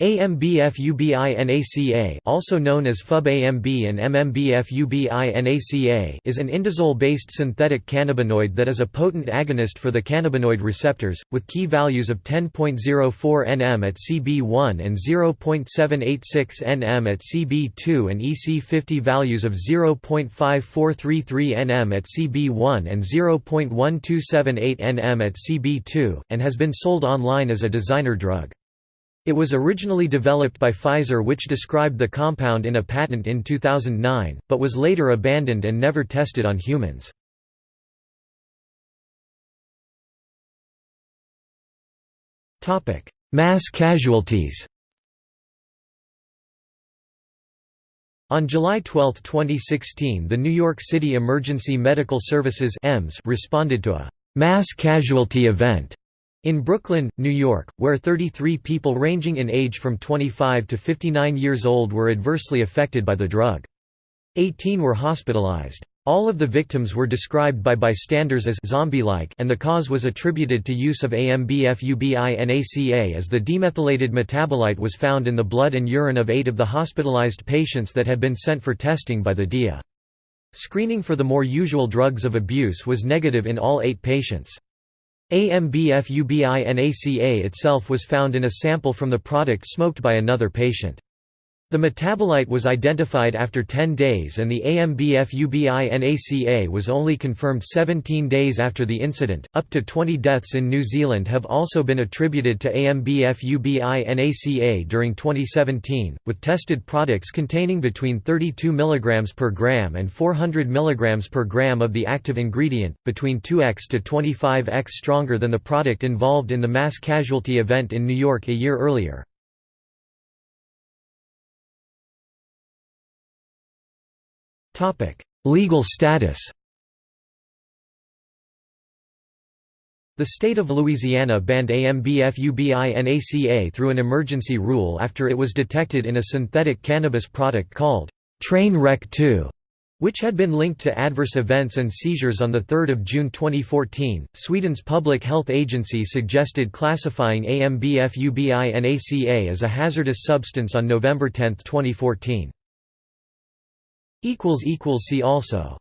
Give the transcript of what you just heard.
AMBFUBINACA also known as FUB-AMB and MMBFUBINACA is an indazole-based synthetic cannabinoid that is a potent agonist for the cannabinoid receptors, with key values of 10.04 nm at CB1 and 0.786 nm at CB2 and EC50 values of 0.5433 nm at CB1 and 0.1278 nm at CB2, and has been sold online as a designer drug. It was originally developed by Pfizer which described the compound in a patent in 2009, but was later abandoned and never tested on humans. Mass casualties On July 12, 2016 the New York City Emergency Medical Services responded to a «mass casualty event» In Brooklyn, New York, where 33 people ranging in age from 25 to 59 years old were adversely affected by the drug. 18 were hospitalized. All of the victims were described by bystanders as zombie-like and the cause was attributed to use of AMBFUBINACA as the demethylated metabolite was found in the blood and urine of eight of the hospitalized patients that had been sent for testing by the DIA. Screening for the more usual drugs of abuse was negative in all eight patients. AMBFUBINACA itself was found in a sample from the product smoked by another patient. The metabolite was identified after 10 days and the AMBFUBINACA was only confirmed 17 days after the incident. Up to 20 deaths in New Zealand have also been attributed to AMBFUBINACA during 2017, with tested products containing between 32 mg per gram and 400 mg per gram of the active ingredient, between 2x to 25x stronger than the product involved in the mass casualty event in New York a year earlier. Legal status The state of Louisiana banned AMBFUBINACA through an emergency rule after it was detected in a synthetic cannabis product called Train Wreck 2, which had been linked to adverse events and seizures on 3 June 2014. Sweden's public health agency suggested classifying AMBFUBINACA as a hazardous substance on November 10, 2014. See also